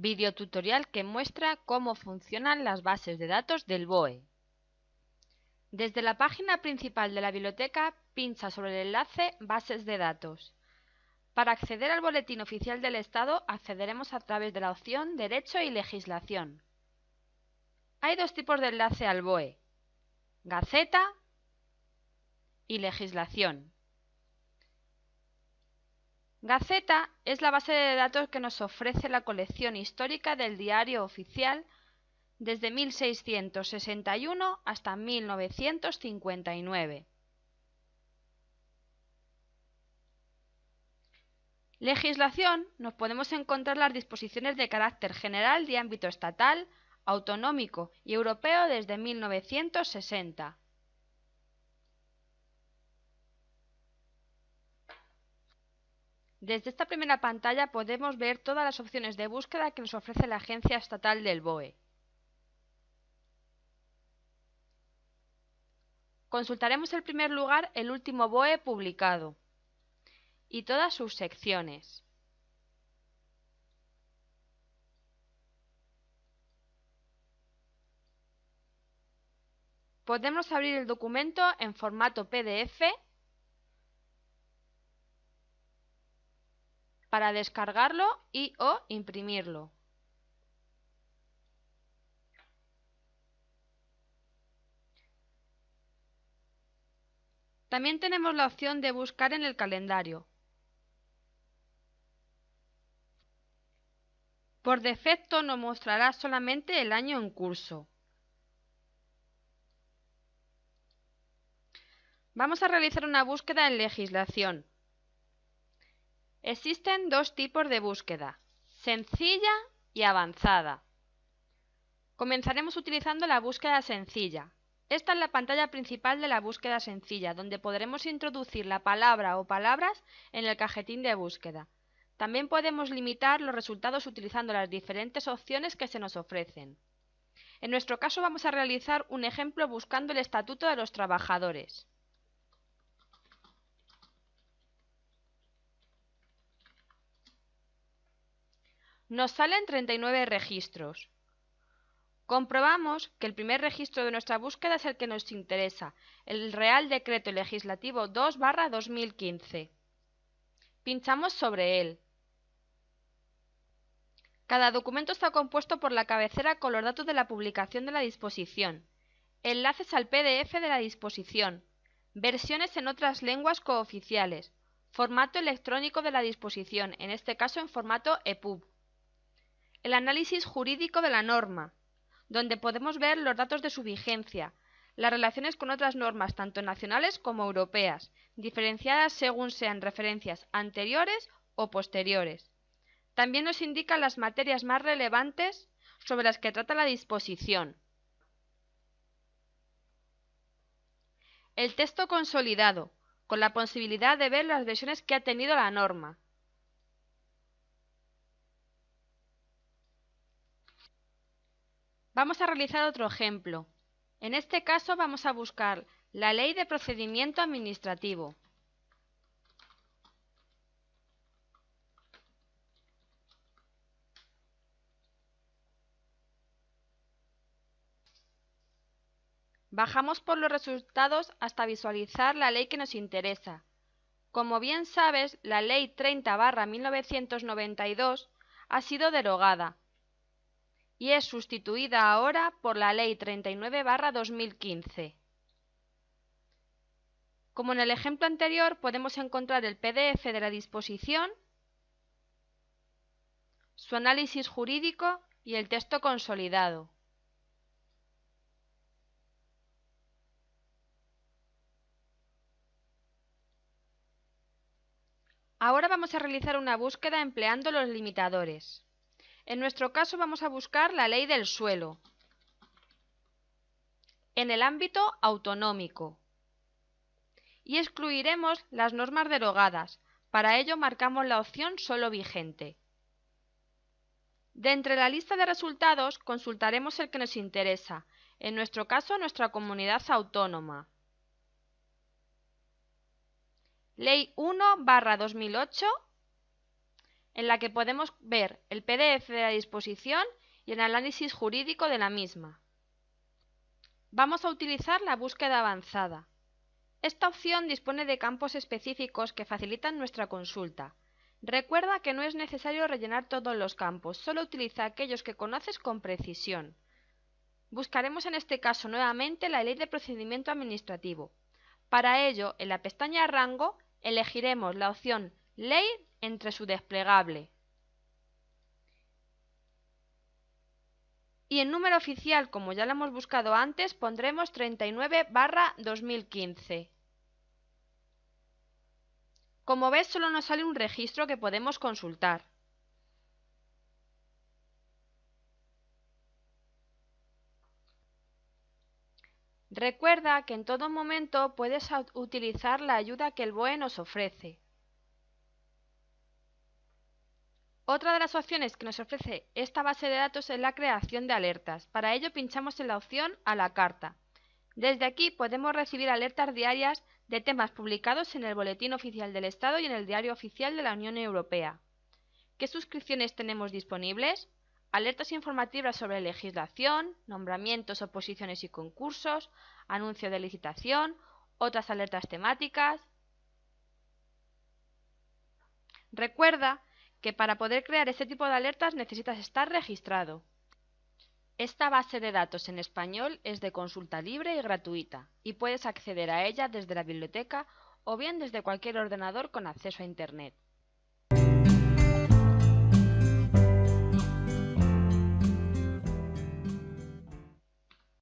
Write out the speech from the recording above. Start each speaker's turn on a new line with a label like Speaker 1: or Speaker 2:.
Speaker 1: Videotutorial que muestra cómo funcionan las bases de datos del BOE. Desde la página principal de la biblioteca pincha sobre el enlace Bases de datos. Para acceder al Boletín Oficial del Estado accederemos a través de la opción Derecho y Legislación. Hay dos tipos de enlace al BOE, Gaceta y Legislación. Gaceta es la base de datos que nos ofrece la colección histórica del Diario Oficial desde 1661 hasta 1959. Legislación nos podemos encontrar las disposiciones de carácter general de ámbito estatal, autonómico y europeo desde 1960. Desde esta primera pantalla podemos ver todas las opciones de búsqueda que nos ofrece la Agencia Estatal del BOE. Consultaremos en primer lugar el último BOE publicado y todas sus secciones. Podemos abrir el documento en formato PDF para descargarlo y o imprimirlo. También tenemos la opción de buscar en el calendario. Por defecto nos mostrará solamente el año en curso. Vamos a realizar una búsqueda en legislación. Existen dos tipos de búsqueda, sencilla y avanzada. Comenzaremos utilizando la búsqueda sencilla. Esta es la pantalla principal de la búsqueda sencilla, donde podremos introducir la palabra o palabras en el cajetín de búsqueda. También podemos limitar los resultados utilizando las diferentes opciones que se nos ofrecen. En nuestro caso vamos a realizar un ejemplo buscando el Estatuto de los Trabajadores. Nos salen 39 registros. Comprobamos que el primer registro de nuestra búsqueda es el que nos interesa, el Real Decreto Legislativo 2-2015. Pinchamos sobre él. Cada documento está compuesto por la cabecera con los datos de la publicación de la disposición, enlaces al PDF de la disposición, versiones en otras lenguas cooficiales, formato electrónico de la disposición, en este caso en formato EPUB, el análisis jurídico de la norma, donde podemos ver los datos de su vigencia, las relaciones con otras normas tanto nacionales como europeas, diferenciadas según sean referencias anteriores o posteriores. También nos indica las materias más relevantes sobre las que trata la disposición. El texto consolidado, con la posibilidad de ver las versiones que ha tenido la norma. Vamos a realizar otro ejemplo. En este caso vamos a buscar la Ley de Procedimiento Administrativo. Bajamos por los resultados hasta visualizar la ley que nos interesa. Como bien sabes, la Ley 30-1992 ha sido derogada y es sustituida ahora por la Ley 39-2015. Como en el ejemplo anterior, podemos encontrar el PDF de la disposición, su análisis jurídico y el texto consolidado. Ahora vamos a realizar una búsqueda empleando los limitadores. En nuestro caso vamos a buscar la ley del suelo en el ámbito autonómico y excluiremos las normas derogadas. Para ello marcamos la opción solo vigente. De entre la lista de resultados consultaremos el que nos interesa, en nuestro caso nuestra comunidad autónoma. Ley 1 2008 en la que podemos ver el PDF de la disposición y el análisis jurídico de la misma. Vamos a utilizar la búsqueda avanzada. Esta opción dispone de campos específicos que facilitan nuestra consulta. Recuerda que no es necesario rellenar todos los campos, solo utiliza aquellos que conoces con precisión. Buscaremos en este caso nuevamente la Ley de Procedimiento Administrativo. Para ello, en la pestaña Rango, elegiremos la opción Ley entre su desplegable. Y en número oficial, como ya lo hemos buscado antes, pondremos 39 barra 2015. Como ves, solo nos sale un registro que podemos consultar. Recuerda que en todo momento puedes utilizar la ayuda que el BOE nos ofrece. Otra de las opciones que nos ofrece esta base de datos es la creación de alertas. Para ello pinchamos en la opción a la carta. Desde aquí podemos recibir alertas diarias de temas publicados en el Boletín Oficial del Estado y en el Diario Oficial de la Unión Europea. ¿Qué suscripciones tenemos disponibles? Alertas informativas sobre legislación, nombramientos, oposiciones y concursos, anuncio de licitación, otras alertas temáticas. Recuerda que para poder crear este tipo de alertas necesitas estar registrado. Esta base de datos en español es de consulta libre y gratuita y puedes acceder a ella desde la biblioteca o bien desde cualquier ordenador con acceso a Internet.